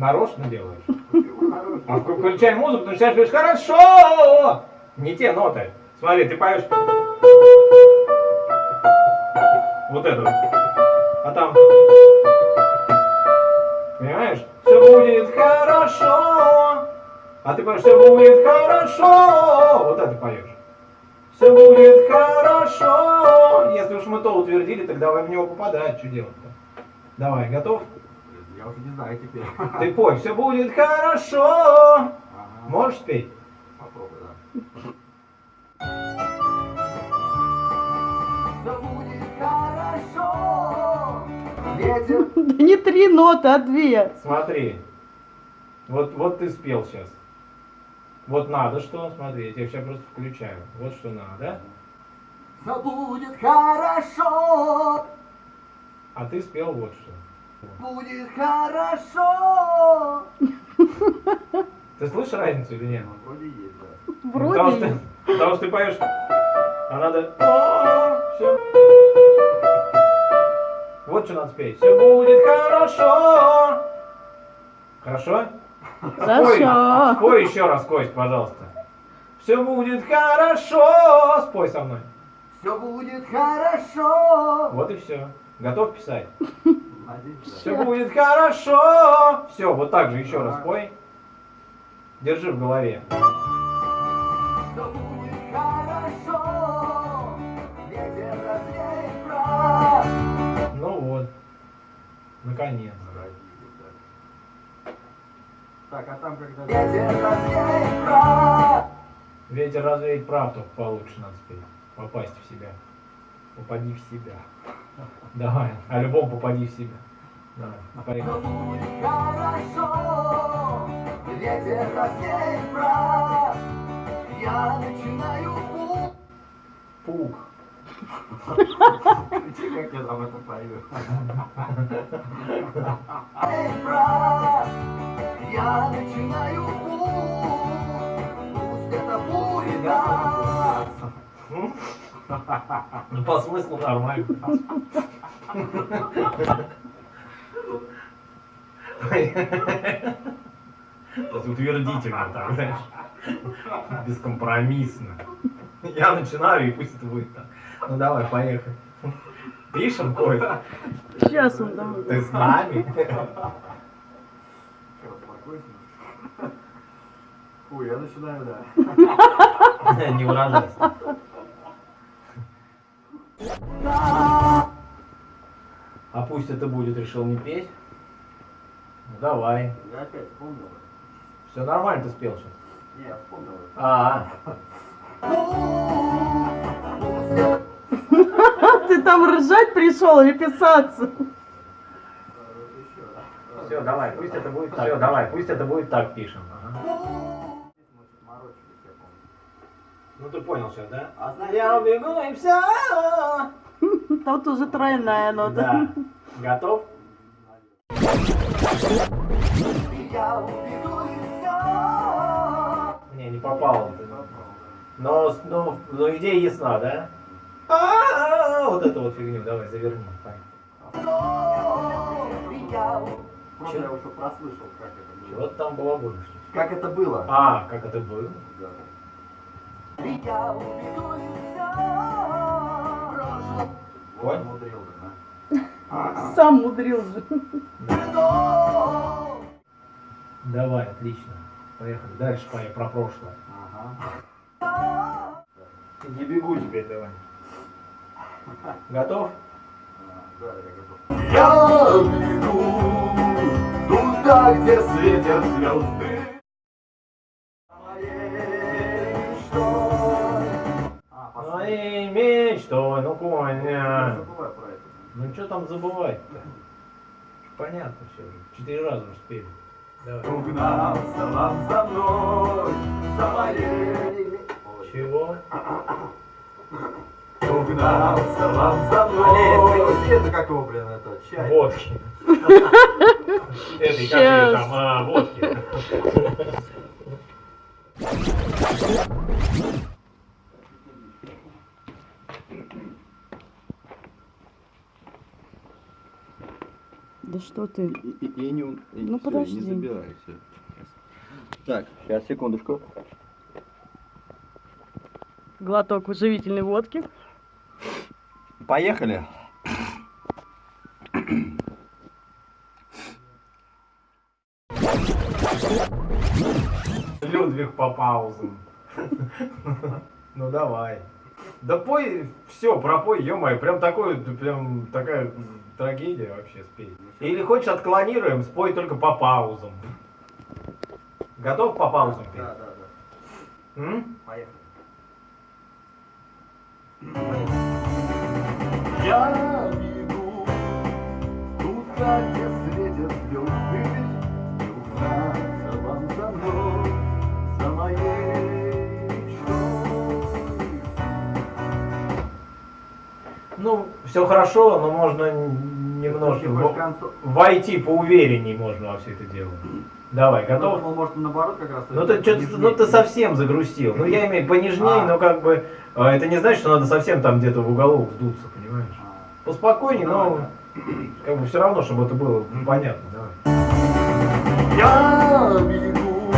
Нарочно делаешь? А вк- включай музыку, ты начинаешь говорить хорошо! Не те ноты. Смотри, ты поешь. Вот это вот. А там. Понимаешь? Все будет хорошо. А ты поешь, все будет хорошо. Вот это поешь. Все будет хорошо. Если уж мы то утвердили, так давай в него попадать. Что делать-то? Давай, готов? Я уже не знаю теперь. Ты пой, все будет хорошо. Ага. Можешь спеть? Попробуй, да. Все будет хорошо. Ветер. Да не три ноты, а две. Смотри. Вот, вот ты спел сейчас. Вот надо что, смотри, я тебя сейчас просто включаю. Вот что надо. Все будет хорошо. А ты спел вот что. Будет хорошо. Ты слышишь разницу или нет? Вроде есть, да. Ну, Потому что, Вроде. потому что ты поешь, а надо... Все. Вот что надо спеть. Все будет хорошо. Хорошо? Хорошо. Спой еще раз, Кость, пожалуйста. Все будет хорошо. Спой со мной. Все будет хорошо. Вот и все. Готов писать? Все будет хорошо. Все, вот так же еще раз спой. Держи в голове. Все будет хорошо. Ветер развеет прах. Ну вот. Наконец. Так, а там когда... Ветер развеет прах. Ветер развеет прав, только получше надо спеть. Попасть в себя. Попади в себя. Давай. А любом попади в себя. Давай. Поехали. будет хорошо. Ветер прах. Я начинаю путь. Пук. Как я там это пою? Ну, по смыслу нормально. То есть утвердительно так, знаешь. Бескомпромиссно. Я начинаю, и пусть это будет так. Ну давай, поехали. Пишем, Кость? Сейчас он там. Ты с нами? Фу, я начинаю, да. Не выражайся. А пусть это будет, решил не петь. Ну давай. Я опять вспомнил. Все нормально ты спел сейчас. Не, я вспомнил. А, Ты там ржать пришел или писаться? все, давай, пусть это будет так. Все, давай, пусть это будет так пишем. Ага. Ну ты понял сейчас, да? А знаешь, Я убегу и все. Тут уже тройная нота. Да. Готов? я убегу и все. Не, не попал. Но, но, но идея ясна, да? А, Вот эту вот фигню давай заверни. Я Просто я уже прослышал, как это было. Вот там было больше. Как это было? А, как это было? Да. Я убегу и все. Вот умудрил, да? Сам мудрил же. Давай, отлично. Поехали. Дальше поехали про прошлое. Ага. Не бегу теперь давай. Готов? Да, я готов. Я бегу туда, где светят звезды. Мечтой, ну Коня. Это. Ну что там забывать-то? Понятно все уже. Четыре раза уже спели. Давай. Угнался вам за мной, за моей Чего? Угнался вам за мной. принеси это как его, блин, это, чай. Водки. Это как ее там, а, водки. Что ты? И, и- и не, и Ну, всё, подожди. не забирай всё. Так, сейчас, секундочку. Глоток живительной водки. Поехали. Людвиг по паузам. Ну давай. Да пой, все, пропой, ё-моё, прям такой, прям такая трагедия вообще спей. Или хочешь отклонируем, спой только по паузам. Готов по паузам петь? Да, да, да. М? Поехали. Я бегу туда, где светят звезды, Ну, все хорошо, но можно немножко в- войти поуверенней можно во все это дело. Давай, Я готов? думал, может, наоборот, как раз... Ну ты, чё-то- ну ты совсем загрустил. Ну я имею понежней, А. но как бы э, это не значит, что надо совсем там где-то в уголок вдуться, понимаешь? А, Поспокойней, Давай, но да. как бы все равно, чтобы это было понятно. Давай. Я бегу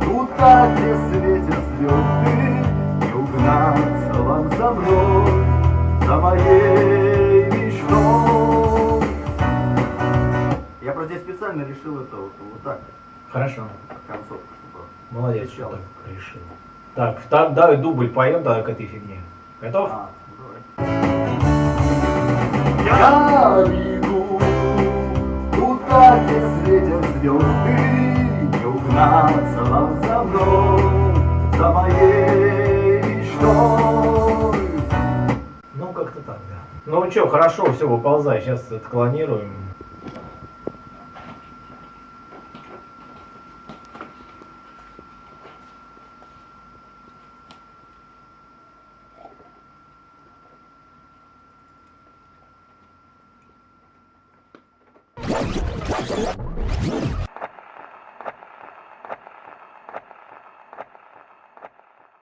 туда, где светят звезды, Не угнаться вам за мной, за моей мечтой. Я просто здесь специально решил это вот, вот так, Хорошо. концовку, чтобы... Молодец, что Начало. так решил. Так, так, давай дубль поем тогда к этой фигне. Готов? А, давай. Я бегу туда, где светят звезды, Не угнаться вам за мной, за моей мечтой. Ну что, хорошо, все, выползай. Сейчас отклонируем.